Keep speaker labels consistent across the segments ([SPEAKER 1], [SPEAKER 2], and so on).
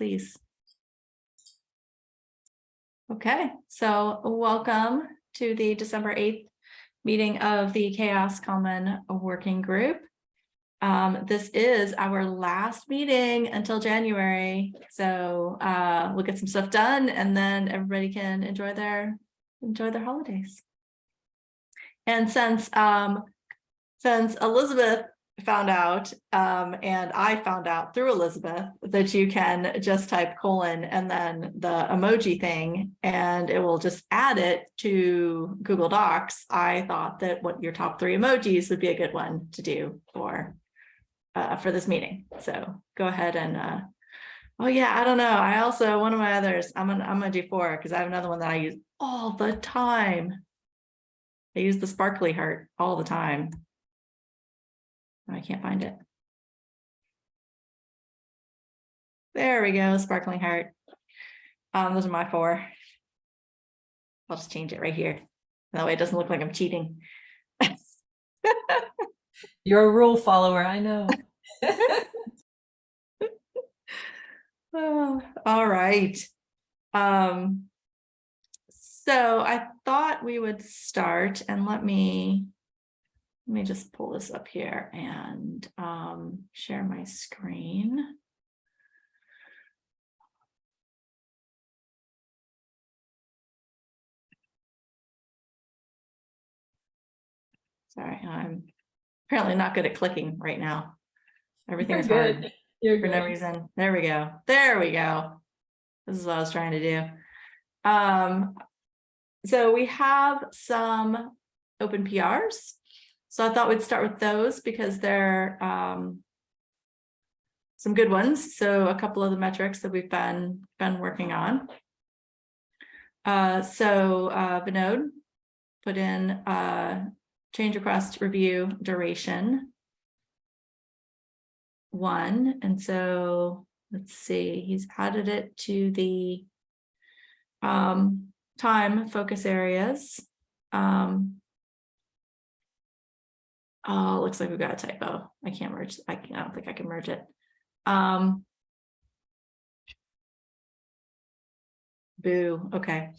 [SPEAKER 1] please. Okay, so welcome to the December 8th meeting of the CHAOSS Common Working Group. Um, this is our last meeting until January, so uh, we'll get some stuff done and then everybody can enjoy their enjoy their holidays. And since um, since Elizabeth found out um, and I found out through Elizabeth that you can just type colon and then the emoji thing and it will just add it to Google Docs. I thought that what your top three emojis would be a good one to do for uh, for this meeting. So go ahead and uh, oh yeah, I don't know. I also one of my others I'm gonna I'm gonna do four because I have another one that I use all the time. I use the sparkly heart all the time. I can't find it. There we go, sparkling heart. Um, those are my four. I'll just change it right here. That way it doesn't look like I'm cheating.
[SPEAKER 2] You're a rule follower, I know.
[SPEAKER 1] Oh, all right. Um, so I thought we would start and let me let me just pull this up here and um, share my screen. Sorry, I'm apparently not good at clicking right now. Everything
[SPEAKER 2] You're
[SPEAKER 1] is hard.
[SPEAKER 2] You're
[SPEAKER 1] for no reason. There we go. There we go. This is what I was trying to do. Um, so we have some open PRs. So I thought we'd start with those because they're um, some good ones. So a couple of the metrics that we've been been working on. Uh, so uh, Vinod put in uh, change request review duration one. And so let's see, he's added it to the um, time focus areas. Um, oh, looks like we've got a typo. I can't merge. I, can, I don't think I can merge it. Um, boo. Okay.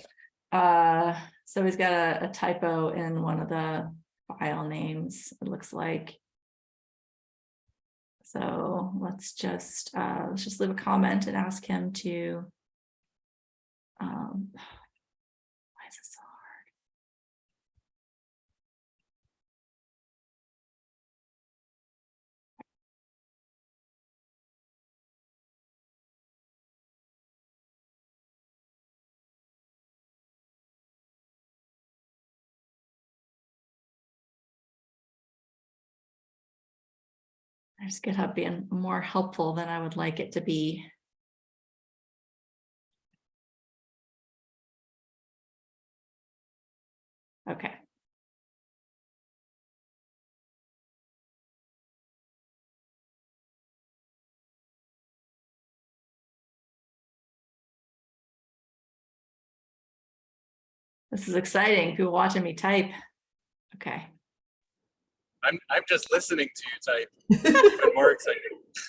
[SPEAKER 1] Uh, so he's got a, a typo in one of the file names. It looks like. So let's just uh, let's just leave a comment and ask him to. Um, why is this so There's GitHub being more helpful than I would like it to be. Okay. This is exciting. People watching me type. Okay.
[SPEAKER 3] I'm I'm just listening to you type. Even more exciting.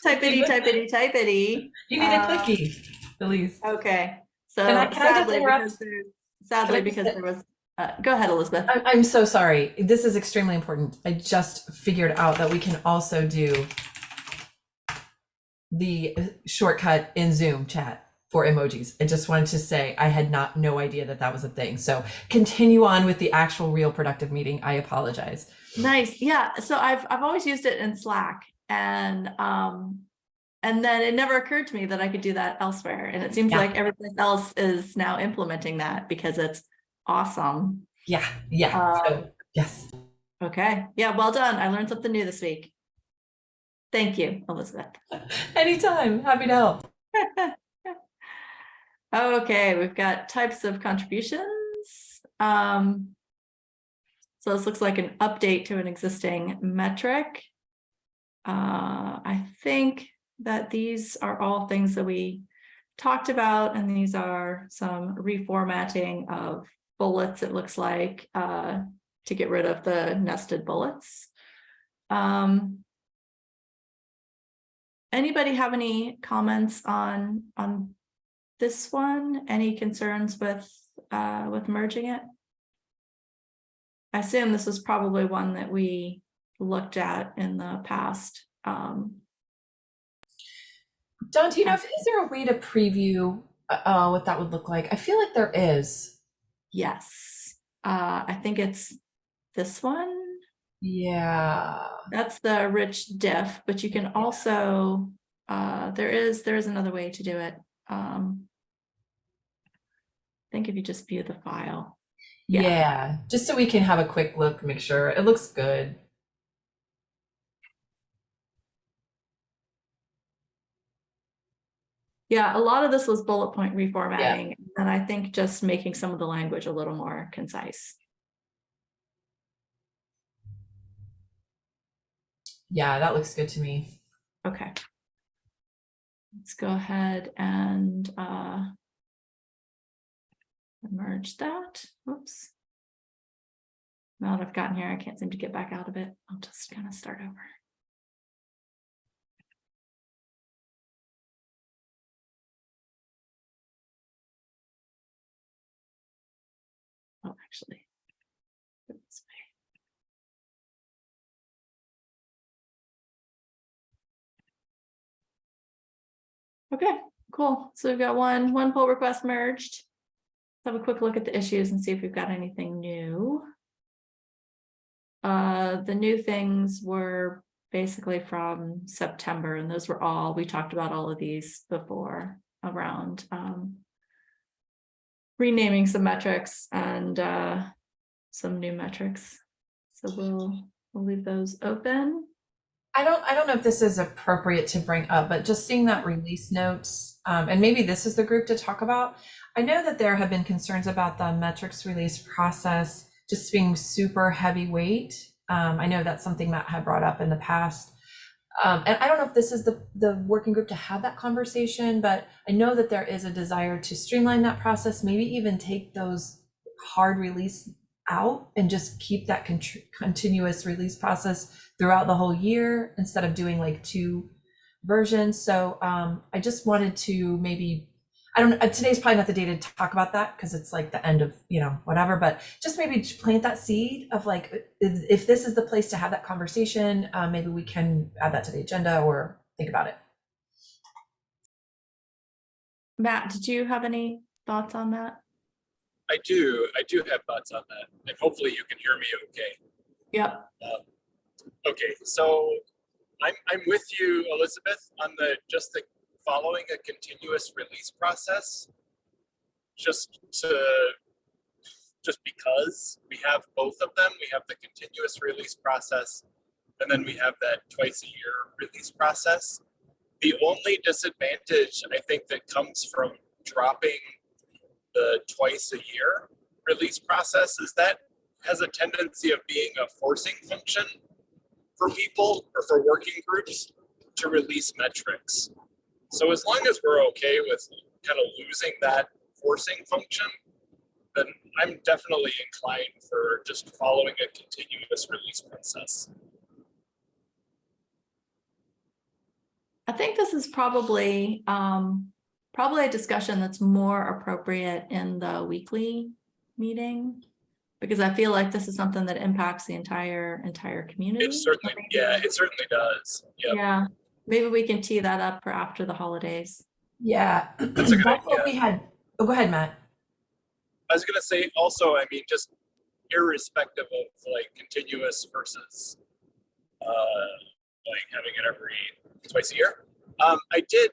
[SPEAKER 1] Typeity, typeity, typeity.
[SPEAKER 2] You need a
[SPEAKER 1] Uh,
[SPEAKER 2] clicky, Elise.
[SPEAKER 1] Okay, so
[SPEAKER 2] Can I- can I just
[SPEAKER 1] sadly,
[SPEAKER 2] interrupt?
[SPEAKER 1] because there, sadly,
[SPEAKER 2] Can I
[SPEAKER 1] because there was, uh, go ahead, Elizabeth.
[SPEAKER 2] I'm, I'm so sorry. This is extremely important. I just figured out that we can also do the shortcut in Zoom chat for emojis. I just wanted to say I had not no idea that that was a thing. So continue on with the actual real productive meeting. I apologize.
[SPEAKER 1] Nice, yeah, so I've, I've always used it in Slack and, um, and then it never occurred to me that I could do that elsewhere. And it seems
[SPEAKER 2] Yeah.
[SPEAKER 1] like everyone else is now implementing that because it's awesome.
[SPEAKER 2] Yeah, yeah.
[SPEAKER 1] Uh,
[SPEAKER 2] so yes.
[SPEAKER 1] Okay, yeah, well done. I learned something new this week. Thank you, Elizabeth.
[SPEAKER 2] Anytime. Happy to help.
[SPEAKER 1] Okay, we've got types of contributions. Um, so this looks like an update to an existing metric. Uh, I think that these are all things that we talked about, and these are some reformatting of bullets, it looks like, uh, to get rid of the nested bullets. Um, anybody have any comments on, on this one? Any concerns with, uh, with merging it? I assume this is probably one that we looked at in the past. Um,
[SPEAKER 2] Dawn, do you know if is there a way to preview uh, uh, what that would look like? I feel like there is.
[SPEAKER 1] yes, uh, I think it's this one.
[SPEAKER 2] Yeah.
[SPEAKER 1] That's the rich diff, but you can also, uh, there is, there is another way to do it. Um, I think if you just view the file.
[SPEAKER 2] Yeah.
[SPEAKER 1] Yeah.
[SPEAKER 2] Just so we can have a quick look, make sure it looks good.
[SPEAKER 1] Yeah, a lot of this was bullet point reformatting, and I think just making some of the language a little more concise.
[SPEAKER 2] Yeah, that looks good to me.
[SPEAKER 1] Okay. Let's go ahead and uh merge that. Whoops. Now that I've gotten here, I can't seem to get back out of it. I'll just kind of start over. Oh, actually. Okay, cool. So we've got one, one pull request merged. Let's have a quick look at the issues and see if we've got anything new. Uh, the new things were basically from September and those were all, we talked about all of these before around um. Renaming some metrics and uh, some new metrics. So we'll, we'll leave those open.
[SPEAKER 2] I don't I don't know if this is appropriate to bring up, but just seeing that release notes, um, and maybe this is the group to talk about. I know that there have been concerns about the metrics release process just being super heavyweight. Um, I know that's something Matt had brought up in the past. Um, and I don't know if this is the, the working group to have that conversation, but I know that there is a desire to streamline that process, maybe even take those hard release out and just keep that continuous release process throughout the whole year instead of doing like two versions. So um, I just wanted to maybe, I don't, uh, today's probably not the day to talk about that because it's like the end of, you know, whatever, but just maybe to plant that seed of like, if, if this is the place to have that conversation, uh, maybe we can add that to the agenda or think about it.
[SPEAKER 1] Matt, did you have any thoughts on that?
[SPEAKER 3] I do, I do have thoughts on that, and hopefully you can hear me okay.
[SPEAKER 1] Yep.
[SPEAKER 3] Okay, so I'm, I'm with you, Elizabeth, on the, just the following a continuous release process. Just to, just because we have both of them, we have the continuous release process, and then we have that twice a year release process. The only disadvantage I think that comes from dropping the twice a year release process is that has a tendency of being a forcing function for people or for working groups to release metrics. So as long as we're okay with kind of losing that forcing function, then I'm definitely inclined for just following a continuous release process.
[SPEAKER 1] I think this is probably, um, probably a discussion that's more appropriate in the weekly meeting. Because I feel like this is something that impacts the entire, entire community.
[SPEAKER 3] It certainly, yeah, it certainly does. Yeah,
[SPEAKER 1] Yeah, maybe we can tee that up for after the holidays.
[SPEAKER 2] Yeah,
[SPEAKER 3] a
[SPEAKER 2] that's
[SPEAKER 3] good
[SPEAKER 2] what we had. Oh, go ahead, Matt.
[SPEAKER 3] I was gonna say also, I mean, just irrespective of like continuous versus uh, like having it every twice a year. Um, I did,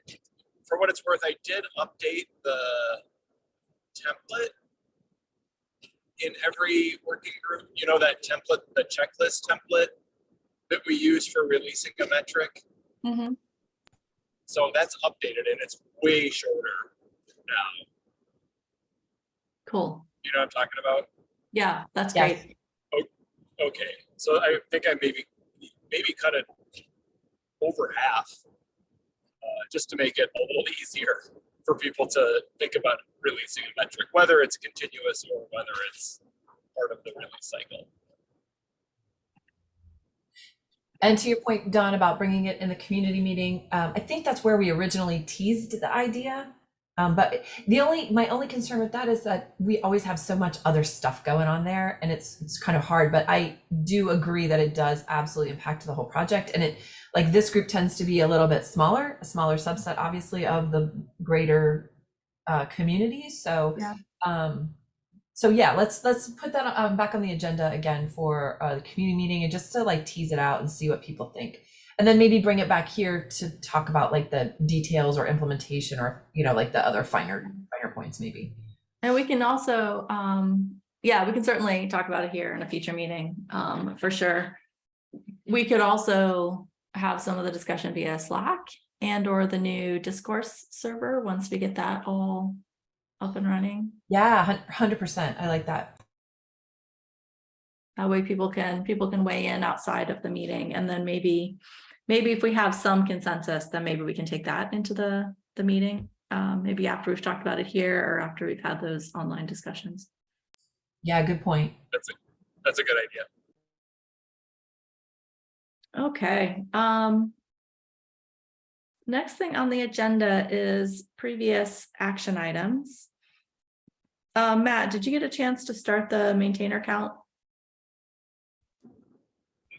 [SPEAKER 3] for what it's worth, I did update the template in every working group. You know that template, the checklist template that we use for releasing a metric.
[SPEAKER 1] Mhm.
[SPEAKER 3] So that's updated and it's way shorter now.
[SPEAKER 1] Cool.
[SPEAKER 3] You know what I'm talking about?
[SPEAKER 1] Yeah, that's
[SPEAKER 2] Yes.
[SPEAKER 1] great.
[SPEAKER 3] Okay, so I think I maybe, maybe cut it over half. Uh, just to make it a little easier for people to think about releasing a metric, whether it's continuous or whether it's part of the release cycle.
[SPEAKER 2] And to your point, Dawn, about bringing it in the community meeting, um, I think that's where we originally teased the idea. Um, but the only, my only concern with that is that we always have so much other stuff going on there and it's, it's kind of hard, but I do agree that it does absolutely impact the whole project. And it, like this group tends to be a little bit smaller, a smaller subset, obviously, of the greater uh, community. So,
[SPEAKER 1] Yeah.
[SPEAKER 2] um, so yeah, let's let's put that um, back on the agenda again for uh, the community meeting and just to like tease it out and see what people think, and then maybe bring it back here to talk about like the details or implementation or you know like the other finer finer points maybe.
[SPEAKER 1] And we can also, um, yeah, we can certainly talk about it here in a future meeting, um, for sure. We could also have some of the discussion via Slack and or the new discourse server, once we get that all up and running.
[SPEAKER 2] Yeah, hundred percent. I like that.
[SPEAKER 1] That way people can, people can weigh in outside of the meeting and then maybe, maybe if we have some consensus, then maybe we can take that into the, the meeting. Um, maybe after we've talked about it here or after we've had those online discussions.
[SPEAKER 2] Yeah, good point.
[SPEAKER 3] That's a, that's a good idea.
[SPEAKER 1] Okay, um. Next thing on the agenda is previous action items. Uh, Matt, did you get a chance to start the maintainer count?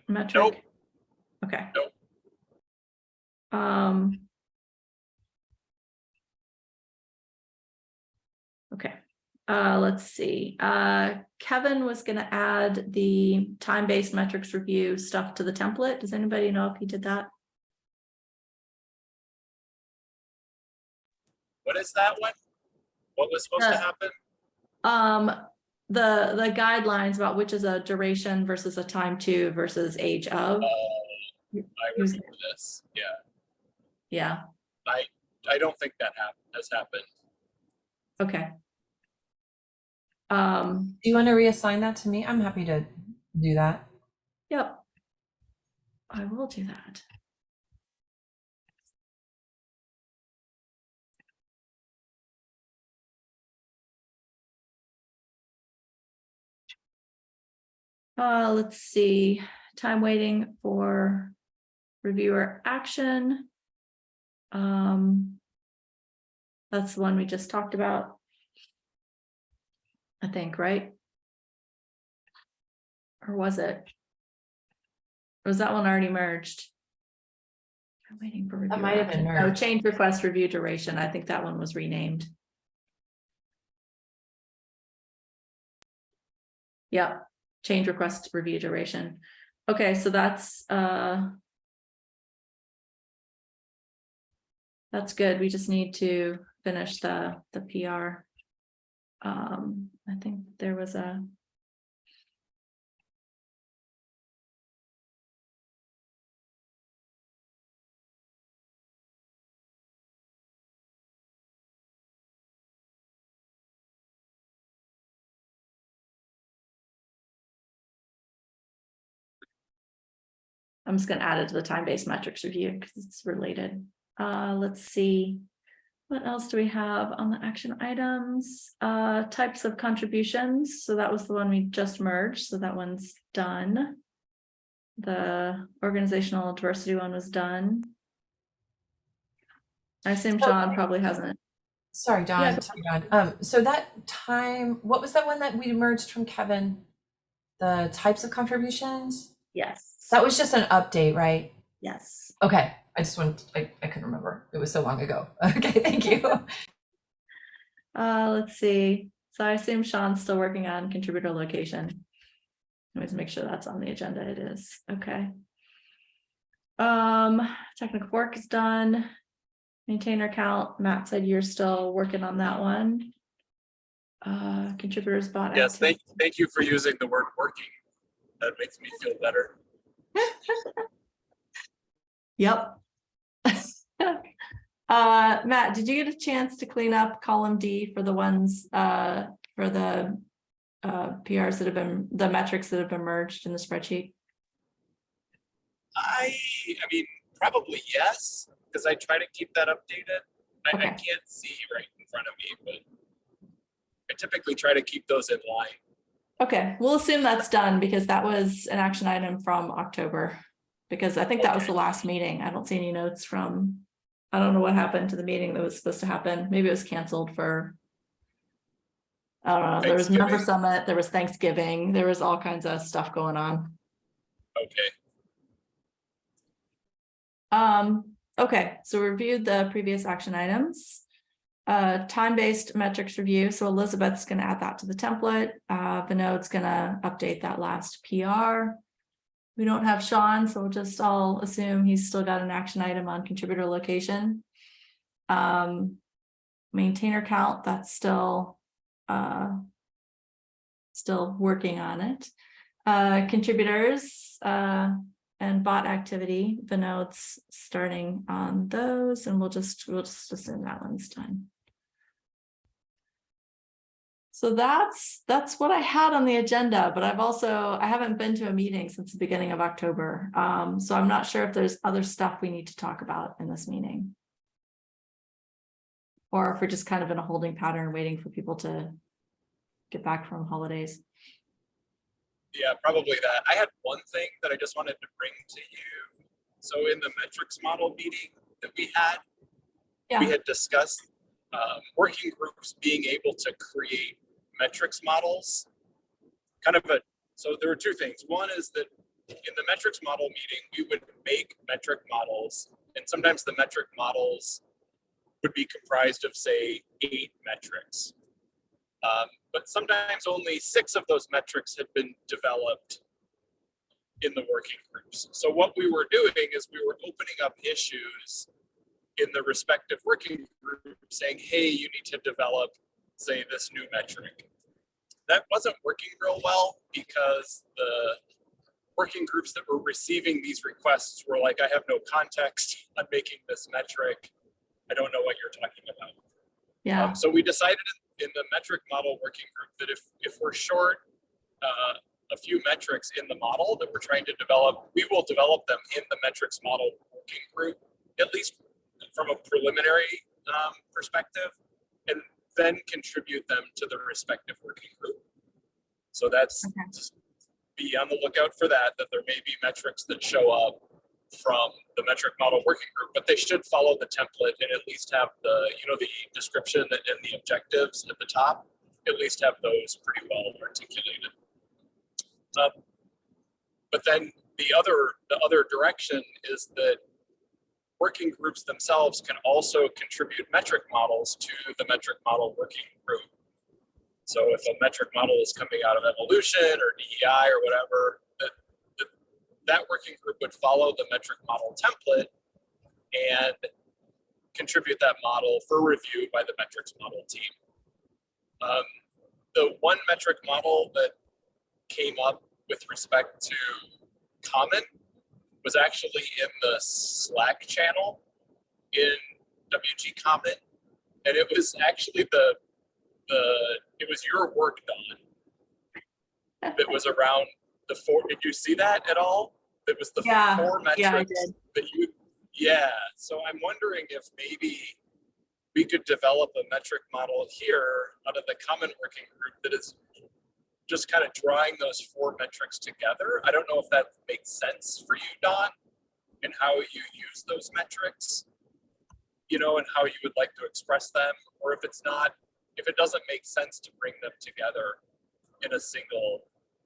[SPEAKER 1] Metric?
[SPEAKER 3] Nope.
[SPEAKER 1] Okay.
[SPEAKER 3] Nope.
[SPEAKER 1] Um. Okay, uh, let's see, uh, Kevin was gonna add the time-based metrics review stuff to the template. Does anybody know if he did that?
[SPEAKER 3] What is that one? What was supposed to
[SPEAKER 1] Uh,
[SPEAKER 3] happen?
[SPEAKER 1] Um, the, the guidelines about which is a duration versus a time to versus age of,
[SPEAKER 3] Oh, I
[SPEAKER 1] Who's-
[SPEAKER 3] remember this. Yeah,
[SPEAKER 1] yeah,
[SPEAKER 3] I don't think that hap- has happened.
[SPEAKER 1] okay. Um,
[SPEAKER 2] Do you want to reassign that to me? I'm happy to do that.
[SPEAKER 1] yep. I will do that. Uh, let's see, time waiting for reviewer action. Um. That's the one we just talked about. I think, right? Or was it? Or Was that one already merged? I'm waiting for. reviewer
[SPEAKER 2] might have been
[SPEAKER 1] action. Oh, change request review duration. I think that one was renamed. Yep, change request review duration. Okay, so that's, uh. That's good. We just need to finish the, the PR. Um, I think there was a. I'm just gonna add it to the time-based metrics review because it's related. Uh, let's see. What else do we have on the action items? Uh, types of contributions. So that was the one we just merged. So that one's done. The organizational diversity one was done. I assume Sean probably hasn't.
[SPEAKER 2] Sorry, Dawn.
[SPEAKER 1] Yeah,
[SPEAKER 2] sorry, Dawn. Um, so that time, what was that one that we merged from Kevin? The types of contributions?
[SPEAKER 1] Yes.
[SPEAKER 2] That was just an update, right?
[SPEAKER 1] Yes.
[SPEAKER 2] Okay, I just wanted, I, I couldn't remember. It was so long ago. Okay, thank you.
[SPEAKER 1] Uh, let's see. So I assume Sean's still working on contributor location. Always make sure that's on the agenda. It is. Okay. Um, technical work is done. Maintainer count. Matt said you're still working on that one. Uh, contributors bought.
[SPEAKER 3] Yes, thank,
[SPEAKER 1] activity.
[SPEAKER 3] thank you for using the word working. That makes me feel better.
[SPEAKER 1] Yep. Uh, Matt, did you get a chance to clean up column D for the ones, uh, for the uh, PRs that have been, the metrics that have been merged in the spreadsheet?
[SPEAKER 3] I, I mean, probably yes, because I try to keep that updated. I, I can't see right in front of me, but I typically try to keep those in line.
[SPEAKER 1] Okay, we'll assume that's done because that was an action item from October. Because I think that was the last meeting. I don't see any notes from, I don't know what happened to the meeting that was supposed to happen. Maybe it was canceled for. I don't know, there was member summit, there was Thanksgiving, there was all kinds of stuff going on.
[SPEAKER 3] Okay,
[SPEAKER 1] Um, okay, so we reviewed the previous action items. Uh, time-based metrics review, so Elizabeth's gonna add that to the template, uh, Vinod's gonna update that last PR. We don't have Sean, so we'll just all assume he's still got an action item on contributor location. Um, maintainer count, that's still, uh. Still working on it. Uh, contributors, uh, and bot activity, Vinod's starting on those, and we'll just, we'll just assume that one's done. So that's, that's what I had on the agenda, but I've also, I haven't been to a meeting since the beginning of October. Um, so I'm not sure if there's other stuff we need to talk about in this meeting. Or if we're just kind of in a holding pattern, waiting for people to get back from holidays.
[SPEAKER 3] yeah, probably that. I had one thing that I just wanted to bring to you. So in the metrics model meeting that we had, we had discussed um, working groups being able to create metrics models. Kind of a, so there were two things. One is that in the metrics model meeting, we would make metric models, and sometimes the metric models would be comprised of, say, eight metrics. Um, but sometimes only six of those metrics had been developed in the working groups. So what we were doing is we were opening up issues in the respective working group saying, hey, you need to develop, say, this new metric. That wasn't working real well because the working groups that were receiving these requests were like, I have no context on making this metric. I don't know what you're talking about.
[SPEAKER 1] Yeah,
[SPEAKER 3] Um, so we decided in, the metric model working group that if, if we're short uh, a few metrics in the model that we're trying to develop, we will develop them in the metrics model working group, at least from a preliminary um, perspective, and then contribute them to the respective working group. So that's
[SPEAKER 1] Okay.
[SPEAKER 3] just be on the lookout for that, that there may be metrics that show up from the metric model working group, but they should follow the template and at least have the, you know, the description and the objectives at the top, at least have those pretty well articulated. Um, But then the other, the other direction is that working groups themselves can also contribute metric models to the metric model working group. So if a metric model is coming out of evolution or DEI or whatever, that, that, that working group would follow the metric model template and contribute that model for review by the metrics model team. Um, the one metric model that came up with respect to common was actually in the Slack channel in WG Common. And it was actually the, the, it was your work done that was around the four, did you see that at all? That was the
[SPEAKER 1] Yeah,
[SPEAKER 3] four
[SPEAKER 1] yeah, I
[SPEAKER 3] metrics that you, yeah, so I'm wondering if maybe we could develop a metric model here out of the common working group that is just kind of drawing those four metrics together. I don't know if that makes sense for you, Dawn, and how you use those metrics, you know, and how you would like to express them, or if it's not, if it doesn't make sense to bring them together in a single,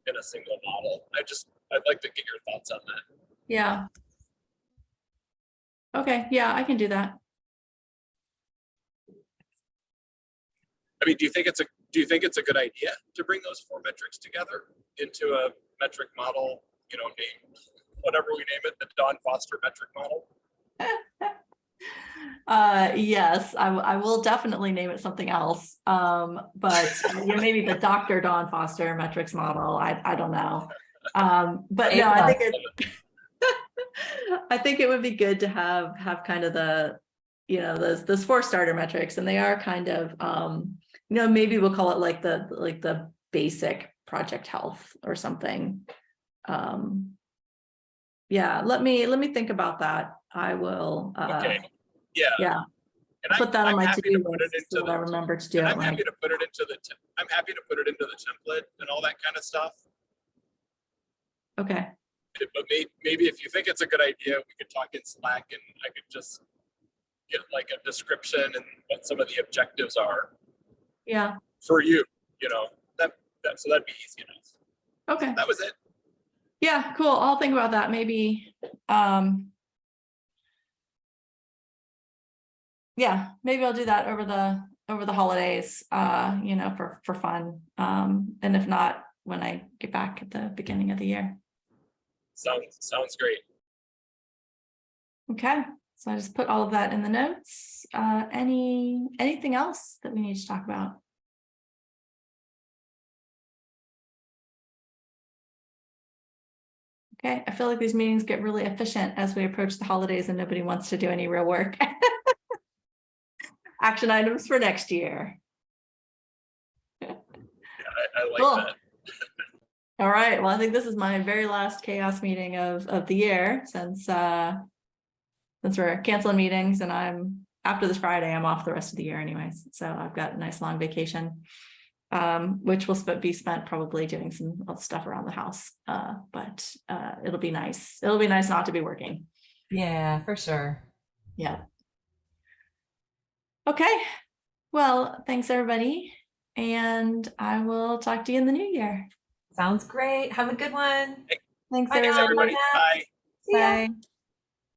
[SPEAKER 3] in a single model. I just, I'd like to get your thoughts on that.
[SPEAKER 1] yeah. Okay, yeah, I can do that.
[SPEAKER 3] I mean, do you think it's a, do you think it's a good idea to bring those four metrics together into a metric model, you know, name, whatever we name it, the Dawn Foster metric model?
[SPEAKER 1] Uh, yes, I will definitely name it something else. Um, but you know, maybe the Dr. Dawn Foster metrics model. I, I don't know. Um, but no, I think it, I think it would be good to have, have kind of the, you know, those, those four starter metrics and they are kind of, um, you know, maybe we'll call it like the, like the basic project health or something. Um, yeah, let me, let me think about that. I will, uh,
[SPEAKER 3] Okay, yeah.
[SPEAKER 1] yeah,
[SPEAKER 3] And I-
[SPEAKER 1] put that on
[SPEAKER 3] I'm
[SPEAKER 1] my
[SPEAKER 3] happy
[SPEAKER 1] to-do
[SPEAKER 3] to
[SPEAKER 1] list so that I remember to do it
[SPEAKER 3] I'm happy to put it into the, I'm happy to put it into the template and all that kind of stuff.
[SPEAKER 1] Okay,
[SPEAKER 3] but may, maybe if you think it's a good idea, we could talk in Slack and I could just get like a description and what some of the objectives are
[SPEAKER 1] Yeah,
[SPEAKER 3] for you, you know, that, that, so that'd be easy enough.
[SPEAKER 1] okay.
[SPEAKER 3] That was it.
[SPEAKER 1] Yeah, cool. I'll think about that. Maybe, um. Yeah, maybe I'll do that over the, over the holidays, uh, you know, for, for fun. Um, and if not, when I get back at the beginning of the year.
[SPEAKER 3] Sounds, sounds great.
[SPEAKER 1] Okay, so I just put all of that in the notes. Uh, any, anything else that we need to talk about? Okay, I feel like these meetings get really efficient as we approach the holidays and nobody wants to do any real work. Action items for next year.
[SPEAKER 3] Yeah, I, I
[SPEAKER 1] Cool.
[SPEAKER 3] that.
[SPEAKER 1] All right, well, I think this is my very last CHAOSS meeting of, of the year since, uh, since we're canceling meetings and I'm, after this Friday, I'm off the rest of the year anyways. So I've got a nice long vacation. Um, which will sp- be spent probably doing some stuff around the house. Uh, but, uh, it'll be nice. It'll be nice not to be working.
[SPEAKER 2] Yeah, for sure.
[SPEAKER 1] Yeah. Okay, well, thanks, everybody. And I will talk to you in the new year.
[SPEAKER 2] Sounds great. Have a good one.
[SPEAKER 1] Thanks,
[SPEAKER 2] Bye,
[SPEAKER 3] Thanks,
[SPEAKER 1] everyone.
[SPEAKER 3] everybody. Bye.
[SPEAKER 2] See ya.
[SPEAKER 1] Bye.